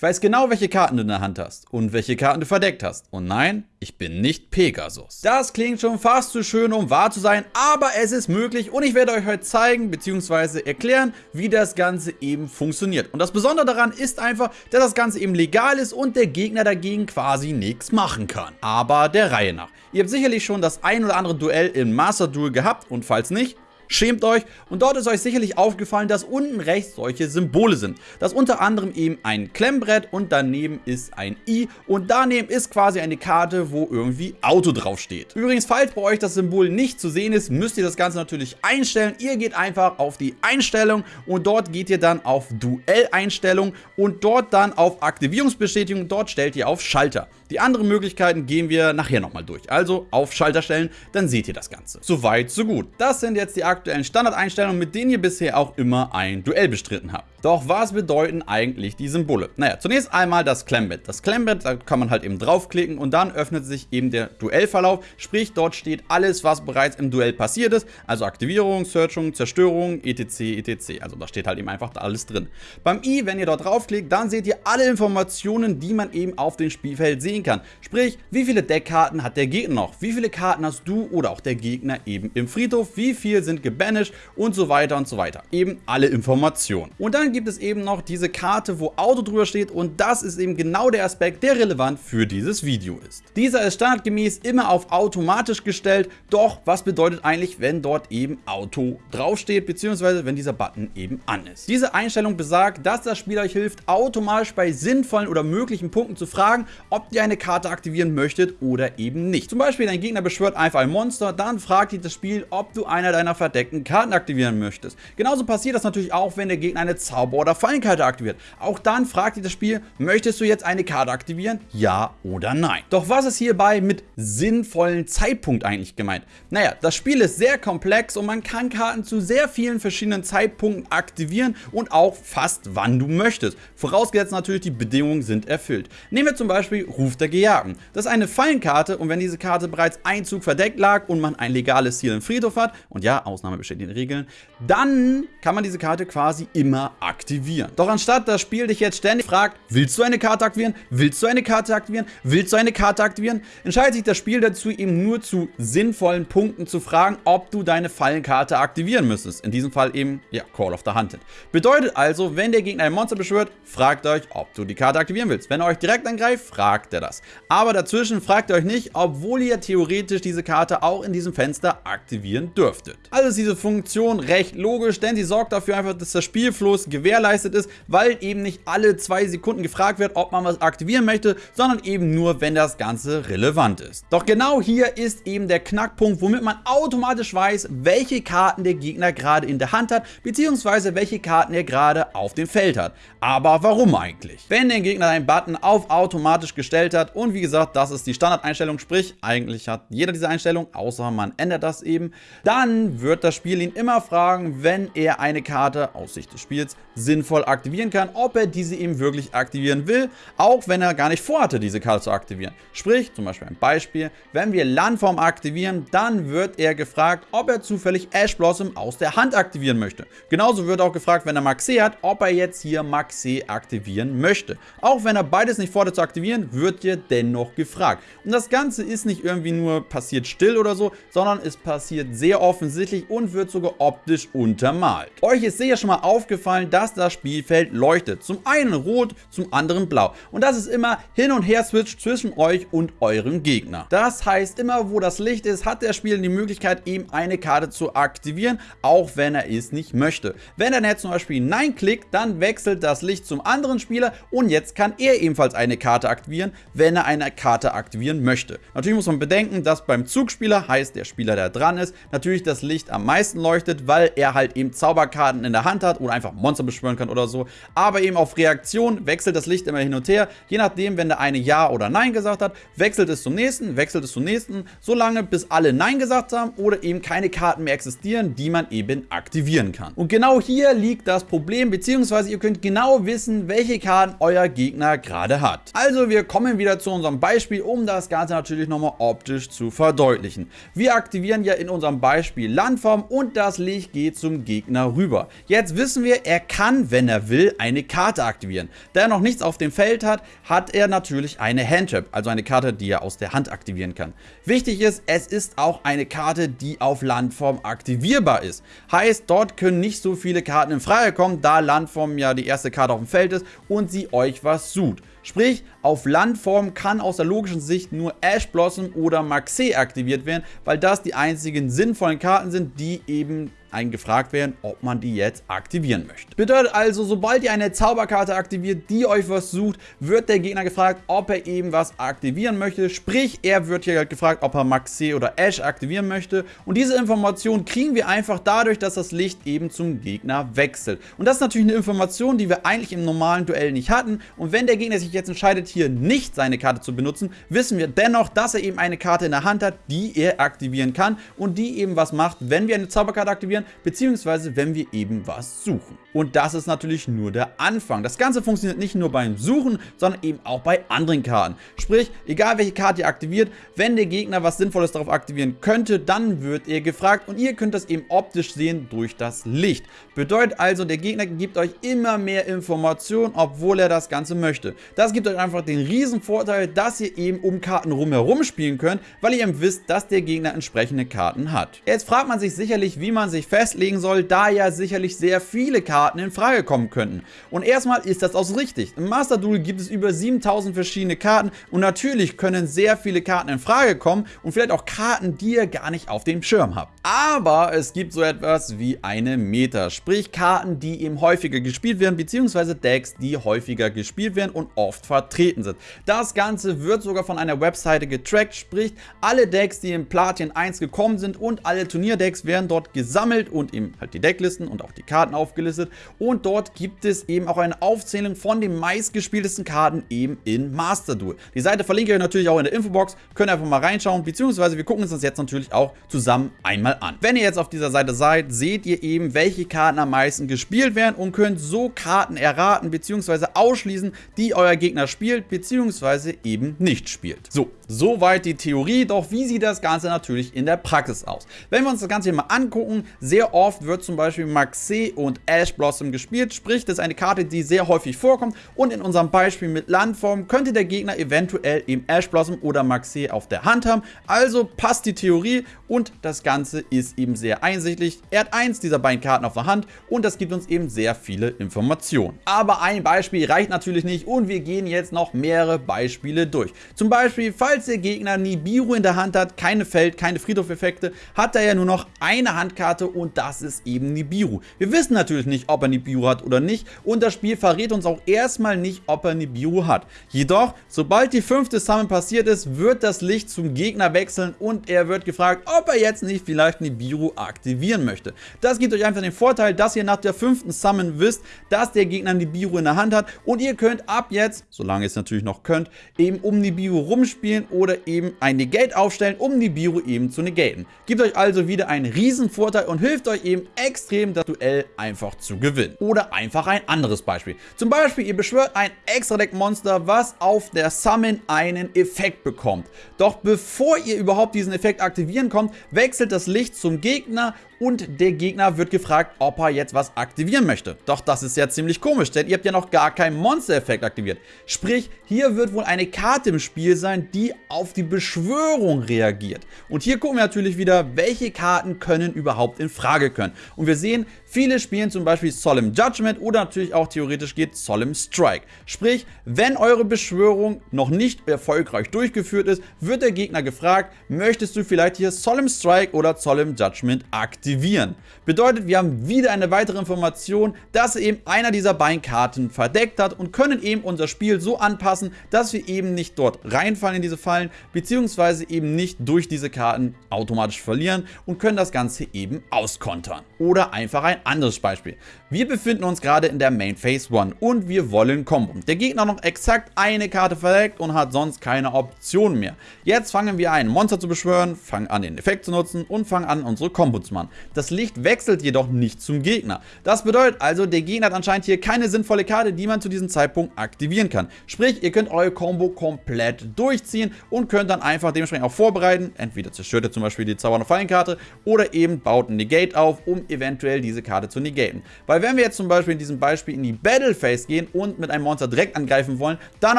Ich weiß genau, welche Karten du in der Hand hast und welche Karten du verdeckt hast. Und nein, ich bin nicht Pegasus. Das klingt schon fast zu schön, um wahr zu sein, aber es ist möglich und ich werde euch heute zeigen bzw. erklären, wie das Ganze eben funktioniert. Und das Besondere daran ist einfach, dass das Ganze eben legal ist und der Gegner dagegen quasi nichts machen kann. Aber der Reihe nach. Ihr habt sicherlich schon das ein oder andere Duell im Master Duel gehabt und falls nicht, Schämt euch und dort ist euch sicherlich aufgefallen, dass unten rechts solche Symbole sind. Das unter anderem eben ein Klemmbrett und daneben ist ein I und daneben ist quasi eine Karte, wo irgendwie Auto draufsteht. Übrigens, falls bei euch das Symbol nicht zu sehen ist, müsst ihr das Ganze natürlich einstellen. Ihr geht einfach auf die Einstellung und dort geht ihr dann auf Duell-Einstellung und dort dann auf Aktivierungsbestätigung. Dort stellt ihr auf Schalter. Die anderen Möglichkeiten gehen wir nachher nochmal durch. Also auf Schalter stellen, dann seht ihr das Ganze. Soweit, so gut. Das sind jetzt die aktuellen Standardeinstellungen, mit denen ihr bisher auch immer ein Duell bestritten habt. Doch was bedeuten eigentlich die Symbole? Naja, zunächst einmal das Klemmbett. Das Klemmbett, da kann man halt eben draufklicken und dann öffnet sich eben der Duellverlauf. Sprich, dort steht alles, was bereits im Duell passiert ist. Also Aktivierung, Searchung, Zerstörung, etc, etc. Also da steht halt eben einfach alles drin. Beim i, wenn ihr dort draufklickt, dann seht ihr alle Informationen, die man eben auf dem Spielfeld sehen kann. Sprich, wie viele Deckkarten hat der Gegner noch? Wie viele Karten hast du oder auch der Gegner eben im Friedhof? Wie viel sind gebanished? Und so weiter und so weiter. Eben alle Informationen. Und dann dann gibt es eben noch diese Karte, wo Auto drüber steht und das ist eben genau der Aspekt, der relevant für dieses Video ist. Dieser ist standardgemäß immer auf automatisch gestellt, doch was bedeutet eigentlich, wenn dort eben Auto draufsteht, beziehungsweise wenn dieser Button eben an ist. Diese Einstellung besagt, dass das Spiel euch hilft, automatisch bei sinnvollen oder möglichen Punkten zu fragen, ob ihr eine Karte aktivieren möchtet oder eben nicht. Zum Beispiel dein Gegner beschwört einfach ein Monster, dann fragt dich das Spiel, ob du einer deiner verdeckten Karten aktivieren möchtest. Genauso passiert das natürlich auch, wenn der Gegner eine Zauber Zauber- oder Fallenkarte aktiviert. Auch dann fragt dich das Spiel, möchtest du jetzt eine Karte aktivieren? Ja oder nein. Doch was ist hierbei mit sinnvollen Zeitpunkt eigentlich gemeint? Naja, das Spiel ist sehr komplex und man kann Karten zu sehr vielen verschiedenen Zeitpunkten aktivieren und auch fast wann du möchtest. Vorausgesetzt natürlich, die Bedingungen sind erfüllt. Nehmen wir zum Beispiel Ruf der Gejagten. Das ist eine Fallenkarte und wenn diese Karte bereits ein verdeckt lag und man ein legales Ziel im Friedhof hat, und ja, Ausnahme besteht in den Regeln, dann kann man diese Karte quasi immer aktivieren aktivieren. Doch anstatt das Spiel dich jetzt ständig fragt, willst du eine Karte aktivieren? Willst du eine Karte aktivieren? Willst du eine Karte aktivieren? Entscheidet sich das Spiel dazu, eben nur zu sinnvollen Punkten zu fragen, ob du deine Fallenkarte aktivieren müsstest. In diesem Fall eben, ja, Call of the Hunted. Bedeutet also, wenn der Gegner ein Monster beschwört, fragt euch, ob du die Karte aktivieren willst. Wenn er euch direkt angreift, fragt er das. Aber dazwischen fragt ihr euch nicht, obwohl ihr theoretisch diese Karte auch in diesem Fenster aktivieren dürftet. Also ist diese Funktion recht logisch, denn sie sorgt dafür einfach, dass der Spielfluss gewährleistet ist, weil eben nicht alle zwei Sekunden gefragt wird, ob man was aktivieren möchte, sondern eben nur, wenn das Ganze relevant ist. Doch genau hier ist eben der Knackpunkt, womit man automatisch weiß, welche Karten der Gegner gerade in der Hand hat, beziehungsweise welche Karten er gerade auf dem Feld hat. Aber warum eigentlich? Wenn der Gegner einen Button auf automatisch gestellt hat und wie gesagt, das ist die Standardeinstellung, sprich eigentlich hat jeder diese Einstellung, außer man ändert das eben, dann wird das Spiel ihn immer fragen, wenn er eine Karte aus Sicht des Spiels sinnvoll aktivieren kann, ob er diese eben wirklich aktivieren will, auch wenn er gar nicht vorhatte, diese Karte zu aktivieren. Sprich, zum Beispiel ein Beispiel, wenn wir Landform aktivieren, dann wird er gefragt, ob er zufällig Ash Blossom aus der Hand aktivieren möchte. Genauso wird auch gefragt, wenn er Maxé hat, ob er jetzt hier Maxé aktivieren möchte. Auch wenn er beides nicht vorhat zu aktivieren, wird hier dennoch gefragt. Und das Ganze ist nicht irgendwie nur passiert still oder so, sondern es passiert sehr offensichtlich und wird sogar optisch untermalt. Euch ist sicher schon mal aufgefallen, dass das Spielfeld leuchtet. Zum einen rot, zum anderen blau. Und das ist immer hin und her switcht zwischen euch und eurem Gegner. Das heißt, immer wo das Licht ist, hat der Spieler die Möglichkeit, eben eine Karte zu aktivieren, auch wenn er es nicht möchte. Wenn er jetzt zum Beispiel Nein klickt, dann wechselt das Licht zum anderen Spieler und jetzt kann er ebenfalls eine Karte aktivieren, wenn er eine Karte aktivieren möchte. Natürlich muss man bedenken, dass beim Zugspieler, heißt der Spieler, der dran ist, natürlich das Licht am meisten leuchtet, weil er halt eben Zauberkarten in der Hand hat oder einfach Monster beschwören kann oder so. Aber eben auf Reaktion wechselt das Licht immer hin und her. Je nachdem, wenn der eine Ja oder Nein gesagt hat, wechselt es zum nächsten, wechselt es zum nächsten, solange bis alle Nein gesagt haben oder eben keine Karten mehr existieren, die man eben aktivieren kann. Und genau hier liegt das Problem, beziehungsweise ihr könnt genau wissen, welche Karten euer Gegner gerade hat. Also wir kommen wieder zu unserem Beispiel, um das Ganze natürlich nochmal optisch zu verdeutlichen. Wir aktivieren ja in unserem Beispiel Landform und das Licht geht zum Gegner rüber. Jetzt wissen wir, er kann kann, wenn er will, eine Karte aktivieren. Da er noch nichts auf dem Feld hat, hat er natürlich eine Handtrap, also eine Karte, die er aus der Hand aktivieren kann. Wichtig ist, es ist auch eine Karte, die auf Landform aktivierbar ist. Heißt, dort können nicht so viele Karten in Frage kommen, da Landform ja die erste Karte auf dem Feld ist und sie euch was sucht. Sprich, auf Landform kann aus der logischen Sicht nur Ash Blossom oder Maxé aktiviert werden, weil das die einzigen sinnvollen Karten sind, die eben einen gefragt werden, ob man die jetzt aktivieren möchte. Bedeutet also, sobald ihr eine Zauberkarte aktiviert, die euch was sucht, wird der Gegner gefragt, ob er eben was aktivieren möchte. Sprich, er wird hier halt gefragt, ob er Maxi oder Ash aktivieren möchte. Und diese Information kriegen wir einfach dadurch, dass das Licht eben zum Gegner wechselt. Und das ist natürlich eine Information, die wir eigentlich im normalen Duell nicht hatten. Und wenn der Gegner sich jetzt entscheidet, hier nicht seine Karte zu benutzen, wissen wir dennoch, dass er eben eine Karte in der Hand hat, die er aktivieren kann und die eben was macht, wenn wir eine Zauberkarte aktivieren aktivieren, beziehungsweise wenn wir eben was suchen. Und das ist natürlich nur der Anfang. Das Ganze funktioniert nicht nur beim Suchen, sondern eben auch bei anderen Karten. Sprich, egal welche Karte ihr aktiviert, wenn der Gegner was Sinnvolles darauf aktivieren könnte, dann wird er gefragt und ihr könnt das eben optisch sehen durch das Licht. Bedeutet also, der Gegner gibt euch immer mehr Informationen, obwohl er das Ganze möchte. Das gibt euch einfach den riesen Vorteil, dass ihr eben um Karten rumherum spielen könnt, weil ihr eben wisst, dass der Gegner entsprechende Karten hat. Jetzt fragt man sich sicherlich, wie man sich festlegen soll, da ja sicherlich sehr viele Karten in Frage kommen könnten. Und erstmal ist das auch richtig. Im Master Duel gibt es über 7000 verschiedene Karten und natürlich können sehr viele Karten in Frage kommen und vielleicht auch Karten, die ihr gar nicht auf dem Schirm habt. Aber es gibt so etwas wie eine Meta, sprich Karten, die eben häufiger gespielt werden, beziehungsweise Decks, die häufiger gespielt werden und oft vertreten sind. Das Ganze wird sogar von einer Webseite getrackt, sprich alle Decks, die in Platin 1 gekommen sind und alle Turnierdecks werden dort gesammelt gesammelt und eben halt die Decklisten und auch die Karten aufgelistet. Und dort gibt es eben auch eine Aufzählung von den meistgespieltesten Karten eben in Master Duel. Die Seite verlinke ich euch natürlich auch in der Infobox. Könnt ihr einfach mal reinschauen, beziehungsweise wir gucken uns das jetzt natürlich auch zusammen einmal an. Wenn ihr jetzt auf dieser Seite seid, seht ihr eben, welche Karten am meisten gespielt werden und könnt so Karten erraten, beziehungsweise ausschließen, die euer Gegner spielt, beziehungsweise eben nicht spielt. So, soweit die Theorie, doch wie sieht das Ganze natürlich in der Praxis aus? Wenn wir uns das Ganze hier mal angucken, sehr oft wird zum Beispiel Maxé und Ash Blossom gespielt, sprich das ist eine Karte, die sehr häufig vorkommt und in unserem Beispiel mit Landform könnte der Gegner eventuell eben Ash Blossom oder Maxé auf der Hand haben. Also passt die Theorie und das Ganze ist eben sehr einsichtlich. Er hat eins dieser beiden Karten auf der Hand und das gibt uns eben sehr viele Informationen. Aber ein Beispiel reicht natürlich nicht und wir gehen jetzt noch mehrere Beispiele durch. Zum Beispiel, falls der Gegner Nibiru in der Hand hat, keine Feld-, keine Friedhof-Effekte, hat er ja nur noch eine Handkarte und das ist eben Nibiru. Wir wissen natürlich nicht, ob er Nibiru hat oder nicht und das Spiel verrät uns auch erstmal nicht, ob er Nibiru hat. Jedoch, sobald die fünfte Summon passiert ist, wird das Licht zum Gegner wechseln und er wird gefragt, ob er jetzt nicht vielleicht Nibiru aktivieren möchte. Das gibt euch einfach den Vorteil, dass ihr nach der fünften Summon wisst, dass der Gegner Nibiru in der Hand hat und ihr könnt ab jetzt, solange ihr es natürlich noch könnt, eben um Nibiru rumspielen oder eben ein Negate aufstellen, um Nibiru eben zu negaten. Gibt euch also wieder einen riesen Vorteil und hilft euch eben extrem das Duell einfach zu gewinnen. Oder einfach ein anderes Beispiel. Zum Beispiel, ihr beschwört ein Extra-Deck-Monster, was auf der Summon einen Effekt bekommt. Doch bevor ihr überhaupt diesen Effekt aktivieren kommt, wechselt das Licht zum Gegner und der Gegner wird gefragt, ob er jetzt was aktivieren möchte. Doch das ist ja ziemlich komisch, denn ihr habt ja noch gar keinen Monster-Effekt aktiviert. Sprich, hier wird wohl eine Karte im Spiel sein, die auf die Beschwörung reagiert. Und hier gucken wir natürlich wieder, welche Karten können überhaupt in Frage können. Und wir sehen, viele spielen zum Beispiel Solemn Judgment oder natürlich auch theoretisch geht Solemn Strike. Sprich, wenn eure Beschwörung noch nicht erfolgreich durchgeführt ist, wird der Gegner gefragt, möchtest du vielleicht hier Solemn Strike oder Solemn Judgment aktivieren? Bedeutet, wir haben wieder eine weitere Information, dass eben einer dieser beiden Karten verdeckt hat und können eben unser Spiel so anpassen, dass wir eben nicht dort reinfallen in diese Fallen, beziehungsweise eben nicht durch diese Karten automatisch verlieren und können das Ganze eben auskontern. Oder einfach ein anderes Beispiel. Wir befinden uns gerade in der Main Phase 1 und wir wollen Combo. Der Gegner noch exakt eine Karte verdeckt und hat sonst keine Option mehr. Jetzt fangen wir ein Monster zu beschwören, fangen an den Effekt zu nutzen und fangen an unsere Combo zu machen. Das Licht wechselt jedoch nicht zum Gegner. Das bedeutet also, der Gegner hat anscheinend hier keine sinnvolle Karte, die man zu diesem Zeitpunkt aktivieren kann. Sprich, ihr könnt eure Combo komplett durchziehen und könnt dann einfach dementsprechend auch vorbereiten. Entweder zerstört ihr zum Beispiel die Zauber- und Fallenkarte oder eben baut ein Negate auf, um eventuell diese Karte zu negaten. Weil wenn wir jetzt zum Beispiel in diesem Beispiel in die Battle Phase gehen und mit einem Monster direkt angreifen wollen, dann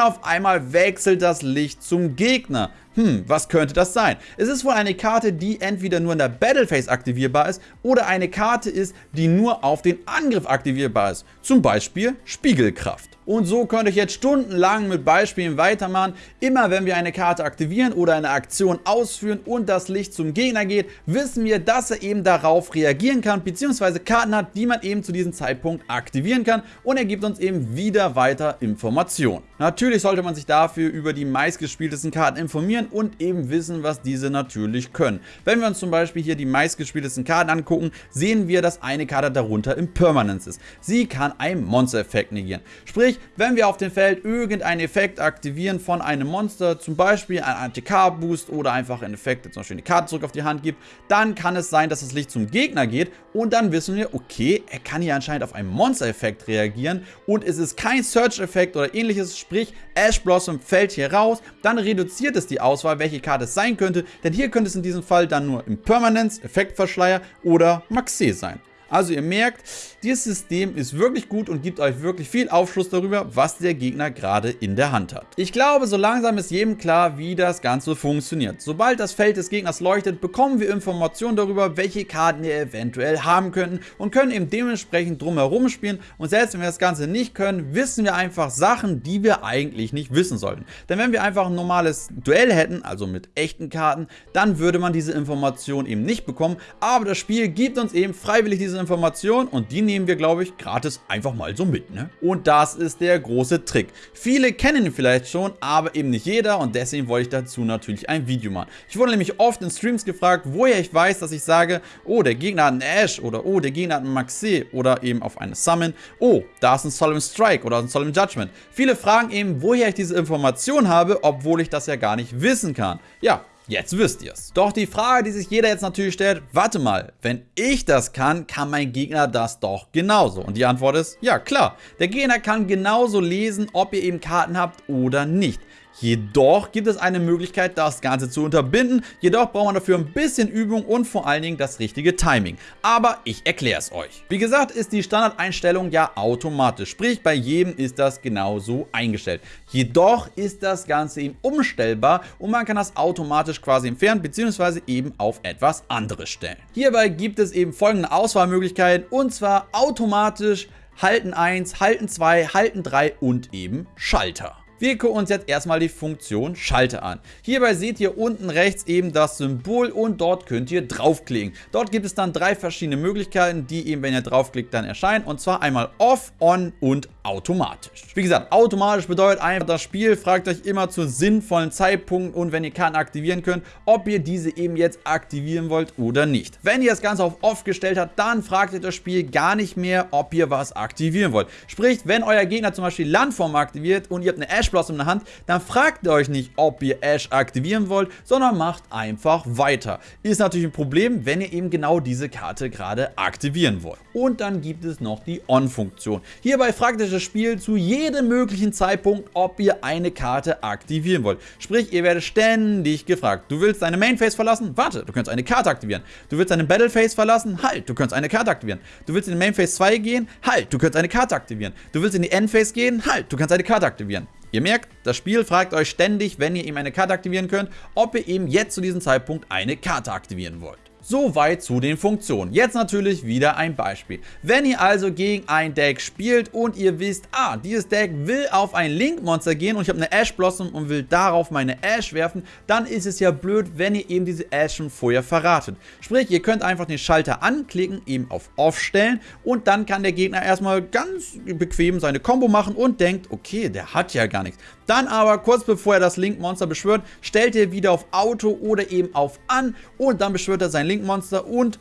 auf einmal wechselt das Licht zum Gegner. Hm, was könnte das sein? Es ist wohl eine Karte, die entweder nur in der Battle Phase aktivierbar ist oder eine Karte ist, die nur auf den Angriff aktivierbar ist. Zum Beispiel Spiegelkraft. Und so könnte ich jetzt stundenlang mit Beispielen weitermachen. Immer wenn wir eine Karte aktivieren oder eine Aktion ausführen und das Licht zum Gegner geht, wissen wir, dass er eben darauf reagieren kann, beziehungsweise Karten hat, die man eben zu diesem Zeitpunkt aktivieren kann und er gibt uns eben wieder weiter Informationen. Natürlich sollte man sich dafür über die meistgespieltesten Karten informieren und eben wissen, was diese natürlich können. Wenn wir uns zum Beispiel hier die meistgespieltesten Karten angucken, sehen wir, dass eine Karte darunter im Permanence ist. Sie kann einen Monster-Effekt negieren. Sprich, wenn wir auf dem Feld irgendeinen Effekt aktivieren von einem Monster, zum Beispiel ein ATK-Boost oder einfach einen Effekt, der zum Beispiel eine Karte zurück auf die Hand gibt, dann kann es sein, dass das Licht zum Gegner geht und dann wissen wir, okay, er kann hier anscheinend auf einen Monster-Effekt reagieren und es ist kein Search-Effekt oder ähnliches, sprich Ash Blossom fällt hier raus, dann reduziert es die Auswahl, welche Karte es sein könnte, denn hier könnte es in diesem Fall dann nur Impermanence, Effektverschleier oder Maxé sein. Also ihr merkt, dieses System ist wirklich gut und gibt euch wirklich viel Aufschluss darüber, was der Gegner gerade in der Hand hat. Ich glaube, so langsam ist jedem klar, wie das Ganze funktioniert. Sobald das Feld des Gegners leuchtet, bekommen wir Informationen darüber, welche Karten wir eventuell haben könnten und können eben dementsprechend drumherum spielen. Und selbst wenn wir das Ganze nicht können, wissen wir einfach Sachen, die wir eigentlich nicht wissen sollten. Denn wenn wir einfach ein normales Duell hätten, also mit echten Karten, dann würde man diese Information eben nicht bekommen. Aber das Spiel gibt uns eben freiwillig diese Informationen und die nehmen wir, glaube ich, gratis einfach mal so mit. Ne? Und das ist der große Trick. Viele kennen ihn vielleicht schon, aber eben nicht jeder und deswegen wollte ich dazu natürlich ein Video machen. Ich wurde nämlich oft in Streams gefragt, woher ich weiß, dass ich sage, oh, der Gegner hat einen Ash oder oh, der Gegner hat einen Maxi oder eben auf eine Summon, oh, da ist ein Solemn Strike oder ein Solemn Judgment. Viele fragen eben, woher ich diese Information habe, obwohl ich das ja gar nicht wissen kann. Ja, Jetzt wisst ihr's. Doch die Frage, die sich jeder jetzt natürlich stellt, warte mal, wenn ich das kann, kann mein Gegner das doch genauso. Und die Antwort ist, ja klar, der Gegner kann genauso lesen, ob ihr eben Karten habt oder nicht. Jedoch gibt es eine Möglichkeit, das Ganze zu unterbinden. Jedoch braucht man dafür ein bisschen Übung und vor allen Dingen das richtige Timing. Aber ich erkläre es euch. Wie gesagt, ist die Standardeinstellung ja automatisch. Sprich, bei jedem ist das genauso eingestellt. Jedoch ist das Ganze eben umstellbar und man kann das automatisch quasi entfernen bzw. eben auf etwas anderes stellen. Hierbei gibt es eben folgende Auswahlmöglichkeiten und zwar automatisch Halten 1, Halten 2, Halten 3 und eben Schalter. Wir gucken uns jetzt erstmal die Funktion Schalter an. Hierbei seht ihr unten rechts eben das Symbol und dort könnt ihr draufklicken. Dort gibt es dann drei verschiedene Möglichkeiten, die eben, wenn ihr draufklickt, dann erscheinen. Und zwar einmal Off, On und automatisch. Wie gesagt, automatisch bedeutet einfach, das Spiel fragt euch immer zu sinnvollen Zeitpunkten und wenn ihr Karten aktivieren könnt, ob ihr diese eben jetzt aktivieren wollt oder nicht. Wenn ihr das Ganze auf Off gestellt habt, dann fragt ihr das Spiel gar nicht mehr, ob ihr was aktivieren wollt. Sprich, wenn euer Gegner zum Beispiel Landform aktiviert und ihr habt eine Ash Blossom in der Hand, dann fragt ihr euch nicht, ob ihr Ash aktivieren wollt, sondern macht einfach weiter. Ist natürlich ein Problem, wenn ihr eben genau diese Karte gerade aktivieren wollt. Und dann gibt es noch die On-Funktion. Hierbei fragt euch das Spiel zu jedem möglichen Zeitpunkt, ob ihr eine Karte aktivieren wollt. Sprich, ihr werdet ständig gefragt. Du willst deine Main Phase verlassen? Warte, du kannst eine Karte aktivieren. Du willst deine Battle Phase verlassen? Halt, du kannst eine Karte aktivieren. Du willst in die Main Phase 2 gehen? Halt, du kannst eine Karte aktivieren. Du willst in die End Phase gehen? Halt, du kannst eine Karte aktivieren. Ihr merkt, das Spiel fragt euch ständig, wenn ihr ihm eine Karte aktivieren könnt, ob ihr ihm jetzt zu diesem Zeitpunkt eine Karte aktivieren wollt. Soweit zu den Funktionen. Jetzt natürlich wieder ein Beispiel. Wenn ihr also gegen ein Deck spielt und ihr wisst, ah, dieses Deck will auf ein Link-Monster gehen und ich habe eine Ash Blossom und will darauf meine Ash werfen, dann ist es ja blöd, wenn ihr eben diese Ash schon vorher verratet. Sprich, ihr könnt einfach den Schalter anklicken, eben auf Off stellen und dann kann der Gegner erstmal ganz bequem seine Combo machen und denkt, okay, der hat ja gar nichts. Dann aber kurz bevor er das Link-Monster beschwört, stellt ihr wieder auf Auto oder eben auf An und dann beschwört er sein Link-Monster und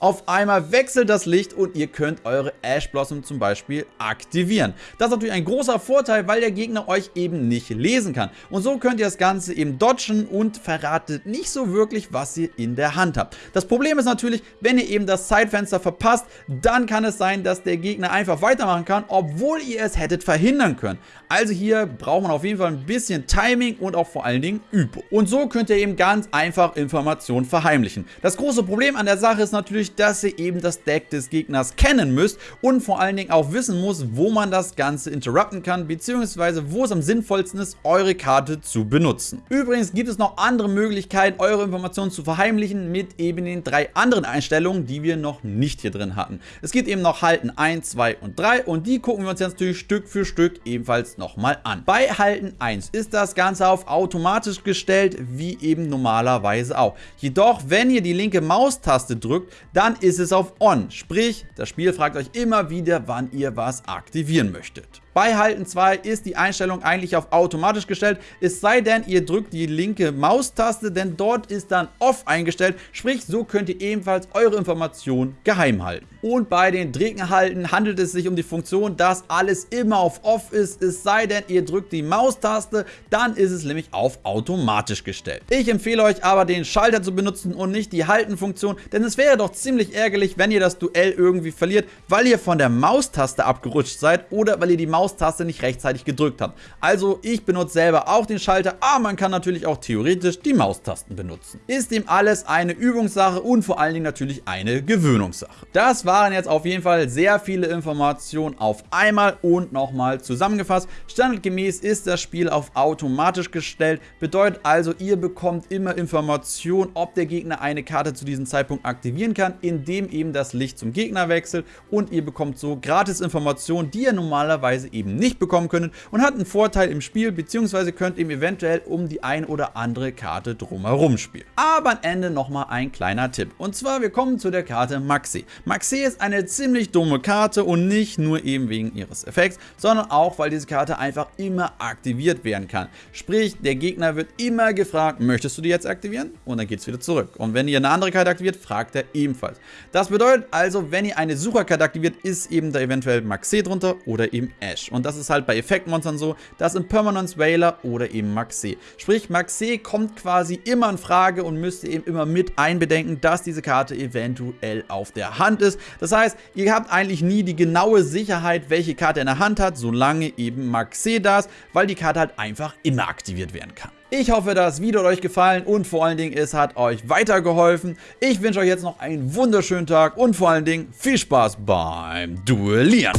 auf einmal wechselt das Licht und ihr könnt eure Ash Blossom zum Beispiel aktivieren. Das ist natürlich ein großer Vorteil, weil der Gegner euch eben nicht lesen kann. Und so könnt ihr das Ganze eben dodgen und verratet nicht so wirklich, was ihr in der Hand habt. Das Problem ist natürlich, wenn ihr eben das Zeitfenster verpasst, dann kann es sein, dass der Gegner einfach weitermachen kann, obwohl ihr es hättet verhindern können. Also hier braucht man auf jeden Fall ein bisschen Timing und auch vor allen Dingen Übung. Und so könnt ihr eben ganz einfach Informationen verheimlichen. Das große Problem an der Sache ist natürlich, dadurch, dass ihr eben das Deck des Gegners kennen müsst und vor allen Dingen auch wissen muss, wo man das Ganze interrupten kann, beziehungsweise wo es am sinnvollsten ist, eure Karte zu benutzen. Übrigens gibt es noch andere Möglichkeiten, eure Informationen zu verheimlichen mit eben den drei anderen Einstellungen, die wir noch nicht hier drin hatten. Es gibt eben noch Halten 1, 2 und 3 und die gucken wir uns jetzt natürlich Stück für Stück ebenfalls nochmal an. Bei Halten 1 ist das Ganze auf automatisch gestellt, wie eben normalerweise auch. Jedoch, wenn ihr die linke Maustaste drückt, dann ist es auf On, sprich, das Spiel fragt euch immer wieder, wann ihr was aktivieren möchtet. Bei Halten 2 ist die Einstellung eigentlich auf automatisch gestellt, es sei denn, ihr drückt die linke Maustaste, denn dort ist dann Off eingestellt, sprich, so könnt ihr ebenfalls eure Informationen geheim halten. Und bei den Dregenhalten handelt es sich um die Funktion, dass alles immer auf Off ist, es sei denn, ihr drückt die Maustaste, dann ist es nämlich auf automatisch gestellt. Ich empfehle euch aber, den Schalter zu benutzen und nicht die Halten-Funktion, denn es wäre doch ziemlich ärgerlich, wenn ihr das Duell irgendwie verliert, weil ihr von der Maustaste abgerutscht seid oder weil ihr die Maustaste nicht rechtzeitig gedrückt habt. Also ich benutze selber auch den Schalter, aber man kann natürlich auch theoretisch die Maustasten benutzen. Ist dem alles eine Übungssache und vor allen Dingen natürlich eine Gewöhnungssache. Das waren jetzt auf jeden Fall sehr viele Informationen auf einmal und nochmal zusammengefasst. Standardgemäß ist das Spiel auf automatisch gestellt, bedeutet also, ihr bekommt immer Informationen, ob der Gegner eine Karte zu diesem Zeitpunkt aktivieren kann, indem eben das Licht zum Gegner wechselt und ihr bekommt so gratis Informationen, die ihr normalerweise eben nicht bekommen könntet und hat einen Vorteil im Spiel, beziehungsweise könnt eben eventuell um die ein oder andere Karte drumherum spielen. Aber am Ende nochmal ein kleiner Tipp und zwar wir kommen zu der Karte Maxi. Maxi ist eine ziemlich dumme Karte und nicht nur eben wegen ihres Effekts, sondern auch, weil diese Karte einfach immer aktiviert werden kann. Sprich, der Gegner wird immer gefragt, möchtest du die jetzt aktivieren? Und dann geht es wieder zurück. Und wenn ihr eine andere Karte aktiviert, fragt er ebenfalls. Das bedeutet also, wenn ihr eine Sucherkarte aktiviert, ist eben da eventuell Maxé drunter oder eben Ash. Und das ist halt bei Effektmonstern so, dass im Permanence Whaler oder eben Maxé. Sprich, Maxé kommt quasi immer in Frage und müsst ihr eben immer mit einbedenken, dass diese Karte eventuell auf der Hand ist. Das heißt, ihr habt eigentlich nie die genaue Sicherheit, welche Karte in der Hand hat, solange eben Maxé da ist, weil die Karte halt einfach immer aktiviert werden kann. Ich hoffe, das Video hat euch gefallen und vor allen Dingen, es hat euch weitergeholfen. Ich wünsche euch jetzt noch einen wunderschönen Tag und vor allen Dingen viel Spaß beim Duellieren.